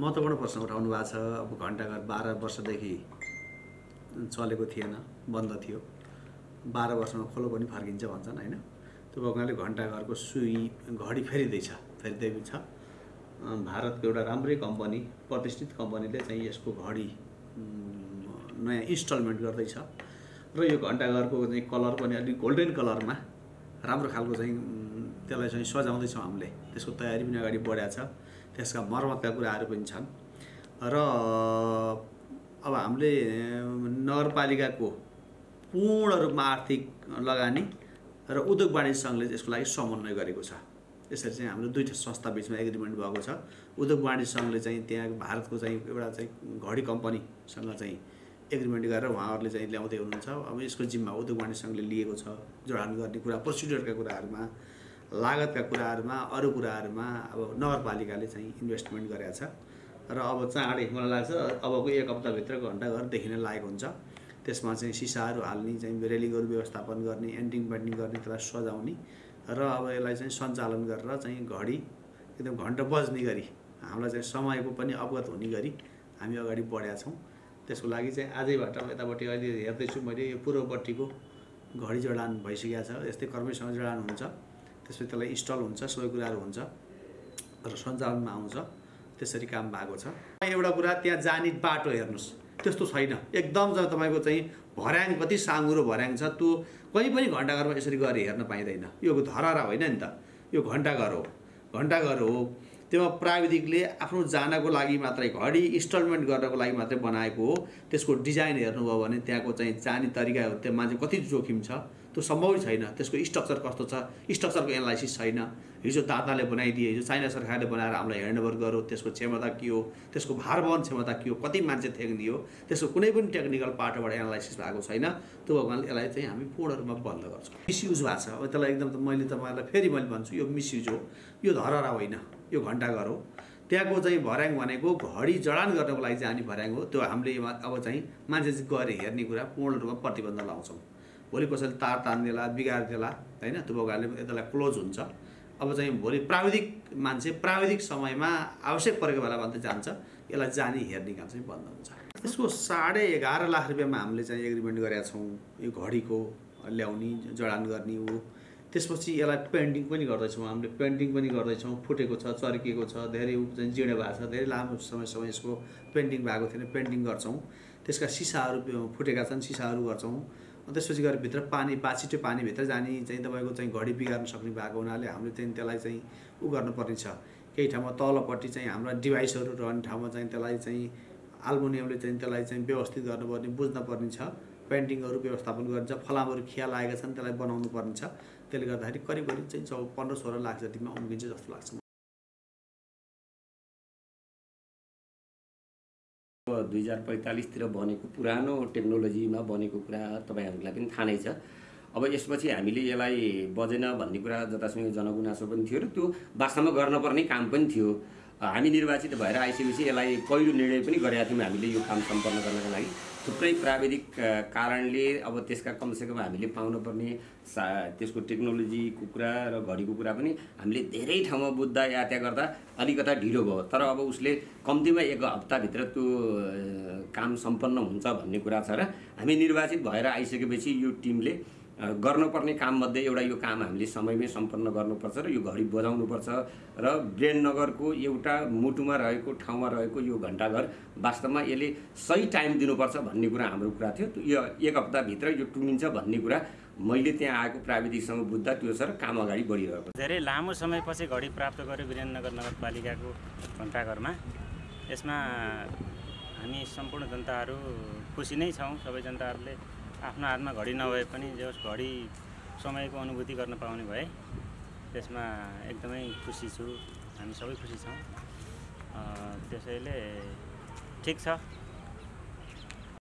महत्त्वपूर्ण प्रश्न उठाउनु भएको छ। अब घन्टाघर बाह्र वर्षदेखि चलेको थिएन बन्द थियो। बाह्र वर्षमा खोलो पनि फर्किन्छ भन्छन् होइन? त्यो भएको हुनाले घन्टाघरको सुई घडी फेरिँदैछ फेरिँदै छ। भारतको एउटा राम्रै कम्पनी प्रतिष्ठित कम्पनीले चाहिँ यसको घडी नयाँ इन्स्टलमेन्ट गर्दैछ। र यो घन्टाघरको चाहिँ कलर पनि अलिक गोल्डन कलरमा राम्रो खालको चाहिँ त्यसलाई चाहिँ सजाउँदैछौँ हामीले। त्यसको तयारी पनि अगाडि बढाएको छ। त्यसका मर्मतका कुराहरू पनि छन्। र अब हामीले नगरपालिकाको पूर्ण रूपमा आर्थिक लगानी र उद्योग वाणिज्य सङ्घले यसको लागि समन्वय गरेको छ। यसरी चाहिँ हाम्रो दुईवटा संस्था बिचमा एग्रिमेन्ट भएको छ। उद्योग वाणिज्य सङ्घले चाहिँ त्यहाँ भारतको चाहिँ एउटा चाहिँ घडी कम्पनीसँग चाहिँ एग्रिमेन्ट गरेर उहाँहरूले चाहिँ ल्याउँदै हुनुहुन्छ। अब यसको जिम्मा उद्योग वाणिज्य सङ्घले लिएको छ। जडान गर्ने कुरा प्रोसिड्युरका कुराहरूमा लागतका कुराहरूमा अरू कुराहरूमा अब नगरपालिकाले चाहिँ इन्भेस्टमेन्ट गरेको छ। र अब चाँडै मलाई लाग्छ अबको एक हप्ताभित्र घन्टाघर देखिन लागेको हुन्छ। त्यसमा चाहिँ सिसाहरू हाल्ने चाहिँ रेलिङहरू व्यवस्थापन गर्ने एन्टिङ पेन्टिङ गर्ने त्यसलाई सजाउने। र अब यसलाई चाहिँ सञ्चालन गरेर चाहिँ घडी एकदम घन्टा बज्ने गरी हामीलाई चाहिँ समयको पनि अवगत हुने गरी हामी अगाडि बढेका छौँ। त्यसको लागि चाहिँ आजैबाट यतापट्टि अहिले हेर्दैछु मैले यो पूर्वपट्टिको घडी जडान भइसकेको छ। यस्तै कर्मैसँग जडान हुन्छ। त्यसपछि त्यसलाई इन्स्टल हुन्छ सबै कुराहरू हुन्छ र सञ्चालनमा आउँछ त्यसरी काम भएको छ। एउटा कुरा त्यहाँ जाने बाटो हेर्नुहोस् त्यस्तो छैन। एकदम जब तपाईँको चाहिँ भर्याङ कति साँगुरो भर्याङ छ त्यो कहीँ पनि घन्टाघरमा यसरी गएर हेर्न पाइँदैन। यो धरहरा होइन नि त। यो घन्टाघर हो। घन्टाघर हो त्यो प्राविधिकले आफ्नो जानको लागि मात्रै घडी इन्स्टलमेन्ट गर्नको लागि मात्रै बनाएको हो। त्यसको डिजाइन हेर्नुभयो भने त्यहाँको चाहिँ जाने तरिका त्यो मान्छे कति जोखिम छ? त्यो सम्भवै छैन। त्यसको स्ट्रक्चर कस्तो छ? स्ट्रक्चरको एनालाइसिस छैन। हिजो दाताले बनाइदिए हिजो चाइना सरकारले बनाएर हामीलाई ह्यान्डओभर गर्यो। त्यसको क्षमता के हो? त्यसको भार वहन क्षमता के हो? कति मान्छे थ्याङ्दियो त्यसको कुनै पनि टेक्निकल पार्टबाट एनालाइसिस भएको छैन। त्यो कारणले यसलाई चाहिँ हामी पूर्ण रूपमा बन्द गर्छौँ। मिसयुज भएको छ। अब त्यसलाई एकदम मैले तपाईँहरूलाई फेरि मैले भन्छु यो मिसयुज हो। यो धरहरा होइन। यो घन्टाघर हो त्यहाँको चाहिँ भर्याङ भनेको घडी जडान गर्नको लागि चाहिँ हानि भर्याङ हो। त्यो हामीले अब चाहिँ मान्छे चाहिँ गएर हेर्ने कुरा पूर्ण रूपमा प्रतिबन्ध लाउँछौँ। भोलि कसैले तार तानिदेला बिगारिदेला होइन त्यो त्यसलाई क्लोज हुन्छ। अब चाहिँ भोलि प्राविधिक मान्छे प्राविधिक समयमा आवश्यक परेको बेला मात्रै जान्छ। यसलाई जाने हेर्ने काम चाहिँ बन्द हुन्छ। त्यसको साढे एघार लाख रुपियाँमा हामीले चाहिँ एग्रिमेन्ट गरेका छौँ। यो घडीको ल्याउने जडान गर्ने ऊ त्यसपछि यसलाई पेन्टिङ पनि गर्दैछौँ हामीले। पेन्टिङ पनि गर्दैछौँ। फुटेको छ चर्किएको छ धेरै जिँडे भएको छ धेरै लामो समयसम्म यसको पेन्टिङ भएको थिएन पेन्टिङ गर्छौँ। त्यसका सिसाहरू फुटेका छन् सिसाहरू गर्छौँ। त्यसपछि गएर भित्र पानी बाछिटो पानीभित्र जाने चाहिँ तपाईँको चाहिँ घडी बिगार्न सक्ने भएको हुनाले हामीले चाहिँ त्यसलाई चाहिँ उ गर्नुपर्ने छ केही ठाउँमा तलपट्टि चाहिँ हाम्रा डिभाइसहरू रहने ठाउँमा चाहिँ त्यसलाई चाहिँ आल्मुनियमले चाहिँ त्यसलाई चाहिँ व्यवस्थित गर्नुपर्ने बुझ्नुपर्ने छ पेन्टिङहरू व्यवस्थापन गरिन्छ फलामहरू खिया लागेका छन् त्यसलाई बनाउनु पर्ने छ। त्यसले गर्दाखेरि करिब करिब चाहिँ चौ पन्ध्र सोह्र लाख जतिमा उम्किन्छ जस्तो लाग्छ दुई हजार पैँतालिसतिर बनेको पुरानो टेक्नोलोजीमा बनेको कुरा तपाईँहरूलाई पनि थाहा नै छ। अब यसपछि हामीले यसलाई बजेन भन्ने कुरा जतासुकै जनगुनासो पनि थियो र त्यो वास्तवमा गर्नुपर्ने काम पनि थियो। हामी निर्वाचित भएर आइसकेपछि यसलाई पहिलो निर्णय पनि गरेका थियौँ हामीले यो काम सम्पन्न गर्नको लागि। थुप्रै प्राविधिक कारणले अब त्यसका कमसेकम हामीले पाउनुपर्ने सा त्यसको टेक्नोलोजीको कुरा र घडीको कुरा पनि हामीले धेरै ठाउँमा बुझ्दा यात्या गर्दा अलिकता ढिलो भयो। तर अब उसले कम्तीमा एक हप्ताभित्र त्यो काम सम्पन्न हुन्छ भन्ने कुरा छ र हामी निर्वाचित भएर आइसकेपछि यो टिमले गर्नुपर्ने काममध्ये एउटा यो काम हामीले समयमै सम्पन्न गर्नुपर्छ र यो घडी बजाउनुपर्छ र ब्रेननगरको एउटा मुटुमा रहेको ठाउँमा रहेको यो घन्टाघर वास्तवमा यसले सही टाइम दिनुपर्छ भन्ने कुरा हाम्रो कुरा थियो। यो एक हप्ताभित्र यो टुङ्गिन्छ भन्ने कुरा मैले त्यहाँ आएको प्राविधिकसँग बुझ्दा त्यो छ र काम अगाडि बढिरहेको। धेरै लामो समयपछि घडी प्राप्त गर्यो वीरेन्द्रनगर नगरपालिकाको घन्टाघरमा यसमा हामी सम्पूर्ण जनताहरू खुसी नै छौँ। सबै जनताहरूले आफ्नो हातमा घडी नभए पनि जे होस् घडी समयको अनुभूति गर्न पाउने भए त्यसमा एकदमै खुसी छु। हामी सबै खुसी छौँ। त्यसैले ठिक छ।